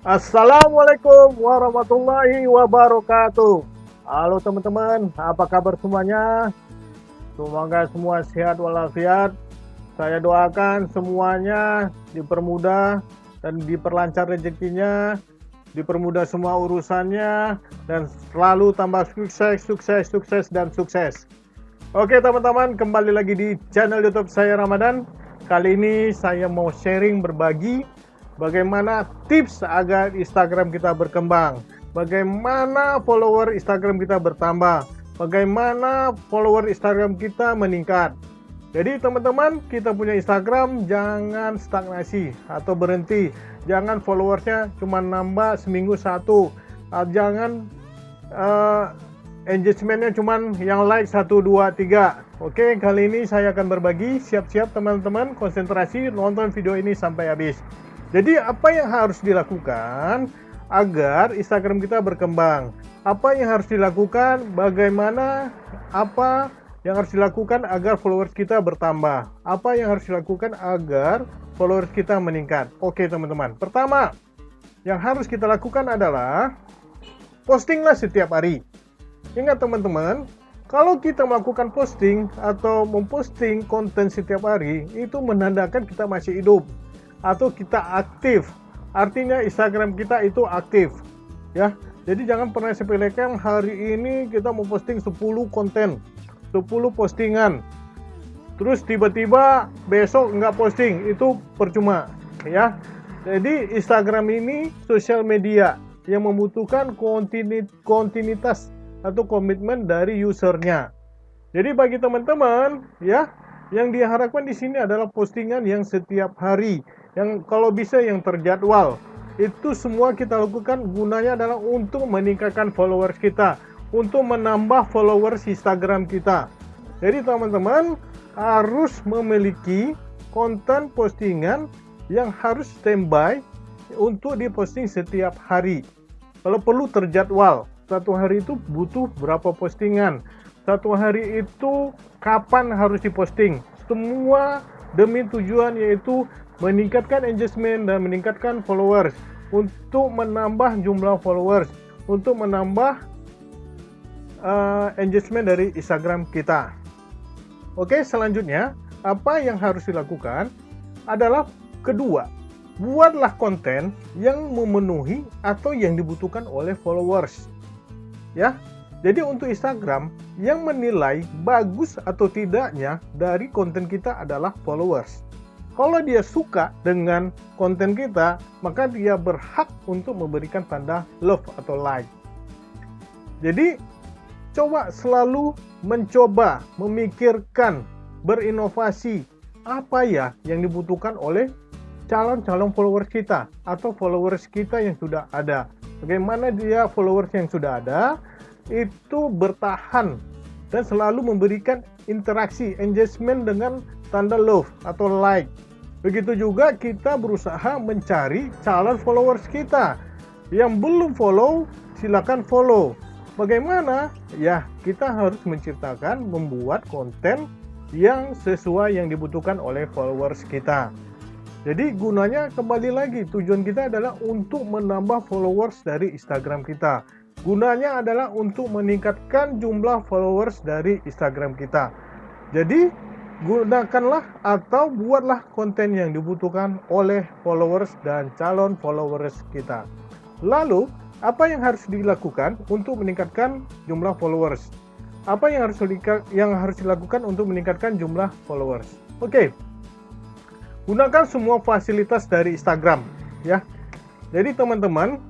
Assalamualaikum warahmatullahi wabarakatuh. Halo teman-teman, apa kabar semuanya? Semoga semua sehat walafiat. Saya doakan semuanya dipermudah dan diperlancar rezekinya, dipermudah semua urusannya, dan selalu tambah sukses, sukses, sukses, dan sukses. Oke teman-teman, kembali lagi di channel YouTube saya Ramadan. Kali ini saya mau sharing berbagi bagaimana tips agar Instagram kita berkembang, bagaimana follower Instagram kita bertambah, bagaimana follower Instagram kita meningkat. Jadi teman-teman, kita punya Instagram jangan stagnasi atau berhenti. Jangan followersnya cuma nambah seminggu satu. Ah, jangan uh, engagementnya cuma yang like 1, 2, 3. Oke, kali ini saya akan berbagi. Siap-siap teman-teman, konsentrasi nonton video ini sampai habis. Jadi apa yang harus dilakukan agar Instagram kita berkembang? Apa yang harus dilakukan? Bagaimana apa yang harus dilakukan agar followers kita bertambah? Apa yang harus dilakukan agar followers kita meningkat? Oke teman-teman. Pertama, yang harus kita lakukan adalah postinglah setiap hari. Ingat teman-teman, kalau kita melakukan posting atau memposting konten setiap hari, itu menandakan kita masih hidup atau kita aktif. Artinya Instagram kita itu aktif. Ya. Jadi jangan pernah sepelekan hari ini kita mau posting 10 konten, 10 postingan. Terus tiba-tiba besok nggak posting, itu percuma, ya. Jadi Instagram ini sosial media yang membutuhkan kontinuitas atau komitmen dari usernya. Jadi bagi teman-teman, ya, yang diharapkan di sini adalah postingan yang setiap hari yang kalau bisa yang terjadwal. Itu semua kita lakukan gunanya adalah untuk meningkatkan followers kita, untuk menambah followers Instagram kita. Jadi teman-teman harus memiliki konten postingan yang harus standby untuk diposting setiap hari. Kalau perlu terjadwal, satu hari itu butuh berapa postingan, satu hari itu kapan harus diposting. Semua demi tujuan yaitu meningkatkan engagement dan meningkatkan followers untuk menambah jumlah followers untuk menambah uh, engagement dari Instagram kita. Oke, selanjutnya apa yang harus dilakukan adalah kedua, buatlah konten yang memenuhi atau yang dibutuhkan oleh followers. Ya. Jadi untuk Instagram yang menilai bagus atau tidaknya dari konten kita adalah followers. Kalau dia suka dengan konten kita, maka dia berhak untuk memberikan tanda love atau like. Jadi, coba selalu mencoba memikirkan, berinovasi apa ya yang dibutuhkan oleh calon-calon followers kita atau followers kita yang sudah ada. Bagaimana dia followers yang sudah ada itu bertahan dan selalu memberikan interaksi, engagement dengan tanda love atau like. Begitu juga kita berusaha mencari calon followers kita. Yang belum follow, silakan follow. Bagaimana? Ya, kita harus menciptakan, membuat konten yang sesuai yang dibutuhkan oleh followers kita. Jadi gunanya kembali lagi tujuan kita adalah untuk menambah followers dari Instagram kita. Gunanya adalah untuk meningkatkan jumlah followers dari Instagram kita. Jadi, gunakanlah atau buatlah konten yang dibutuhkan oleh followers dan calon followers kita. Lalu, apa yang harus dilakukan untuk meningkatkan jumlah followers? Apa yang harus yang harus dilakukan untuk meningkatkan jumlah followers? Oke. Gunakan semua fasilitas dari Instagram, ya. Jadi teman-teman,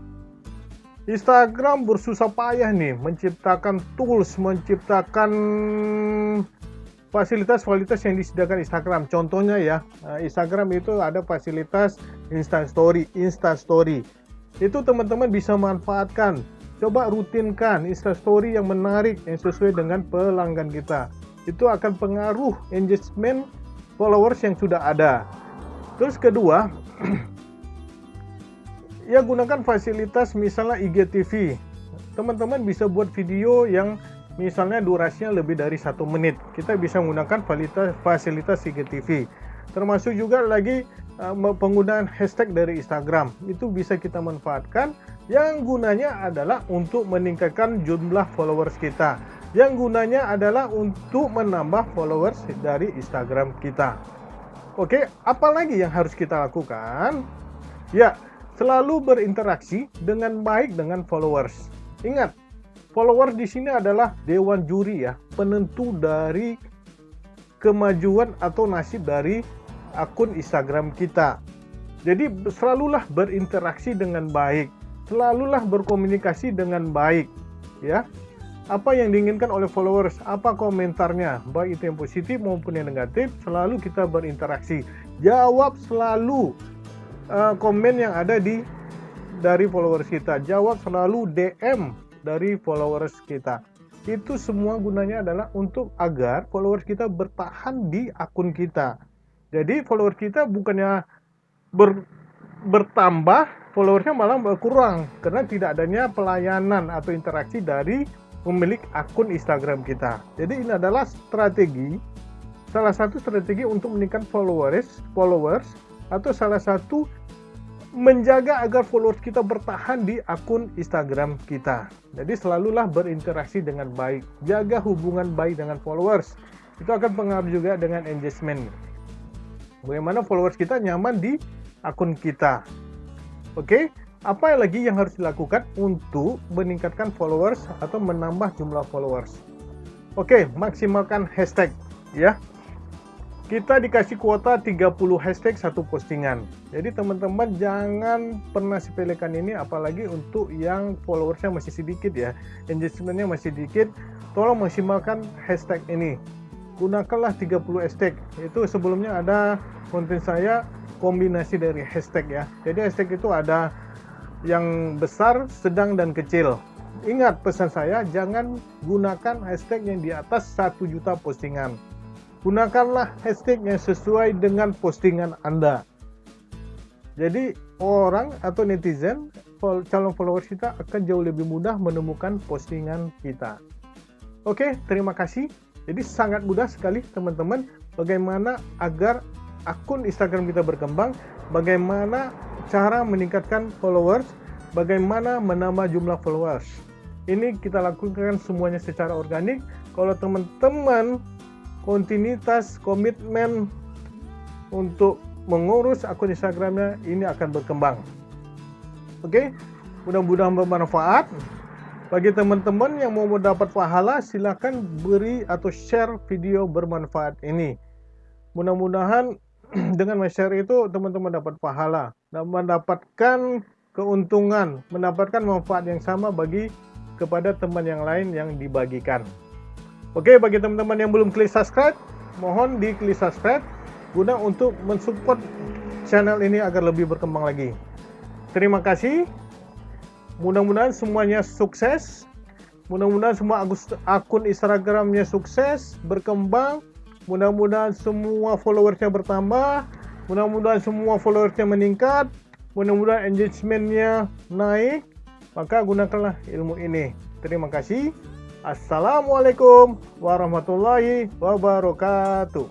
Instagram bersusah payah nih menciptakan tools, menciptakan fasilitas-fasilitas yang disediakan Instagram. Contohnya ya, eh, Instagram itu ada fasilitas Instant Story, Instant Story. Itu teman-teman bisa manfaatkan. Coba rutinkan Insta Story yang menarik yang sesuai dengan pelanggan kita. Itu akan pengaruh engagement followers yang sudah ada. Terus kedua, ya gunakan fasilitas misalnya IGTV. Teman-teman bisa buat video yang misalnya durasinya lebih dari satu menit. Kita bisa menggunakan fasilitas, fasilitas IGTV. Termasuk juga lagi uh, penggunaan hashtag dari Instagram. Itu bisa kita manfaatkan. Yang gunanya adalah untuk meningkatkan jumlah followers kita. Yang gunanya adalah untuk menambah followers dari Instagram kita. Oke apalagi yang harus kita lakukan? Ya selalu berinteraksi dengan baik dengan followers. Ingat followers di sini adalah dewan juri ya penentu dari kemajuan atau nasib dari akun Instagram kita. Jadi selalulah berinteraksi dengan baik, selalulah berkomunikasi dengan baik, ya. Apa yang diinginkan oleh followers, apa komentarnya, baik itu yang positif maupun yang negatif, selalu kita berinteraksi. Jawab selalu uh, komen yang ada di dari followers kita. Jawab selalu DM dari followers kita itu semua gunanya adalah untuk agar followers kita bertahan di akun kita. Jadi followers kita bukannya ber, bertambah, followersnya malah berkurang karena tidak adanya pelayanan atau interaksi dari pemilik akun Instagram kita. Jadi ini adalah strategi, salah satu strategi untuk meningkatkan followers, followers atau salah satu menjaga agar followers kita bertahan di akun Instagram kita. Jadi selalulah berinteraksi dengan baik, jaga hubungan baik dengan followers. Itu akan pengaruh juga dengan engagement. Bagaimana followers kita nyaman di akun kita. Oke, apa lagi yang harus dilakukan untuk meningkatkan followers atau menambah jumlah followers? Oke, maksimalkan hashtag ya kita dikasih kuota 30 hashtag satu postingan. Jadi teman-teman jangan pernah sepelekan ini apalagi untuk yang followersnya masih sedikit ya. Engagementnya masih sedikit, tolong maksimalkan hashtag ini. Gunakanlah 30 hashtag. Itu sebelumnya ada konten saya kombinasi dari hashtag ya. Jadi hashtag itu ada yang besar, sedang, dan kecil. Ingat pesan saya, jangan gunakan hashtag yang di atas 1 juta postingan gunakanlah hashtag yang sesuai dengan postingan Anda. Jadi orang atau netizen calon followers kita akan jauh lebih mudah menemukan postingan kita. Oke, terima kasih. Jadi sangat mudah sekali teman-teman bagaimana agar akun Instagram kita berkembang, bagaimana cara meningkatkan followers, bagaimana menambah jumlah followers. Ini kita lakukan semuanya secara organik. Kalau teman-teman kontinuitas komitmen untuk mengurus akun Instagramnya ini akan berkembang. Oke, mudah-mudahan bermanfaat. Bagi teman-teman yang mau mendapat pahala, silakan beri atau share video bermanfaat ini. Mudah-mudahan dengan share itu teman-teman dapat pahala dan mendapatkan keuntungan, mendapatkan manfaat yang sama bagi kepada teman yang lain yang dibagikan. Oke, bagi teman-teman yang belum klik subscribe, mohon di klik subscribe guna untuk mensupport channel ini agar lebih berkembang lagi. Terima kasih. Mudah-mudahan semuanya sukses. Mudah-mudahan semua akun Instagramnya sukses, berkembang. Mudah-mudahan semua followersnya bertambah. Mudah-mudahan semua followersnya meningkat. Mudah-mudahan engagementnya naik. Maka gunakanlah ilmu ini. Terima kasih. Assalamualaikum warahmatullahi wabarakatuh.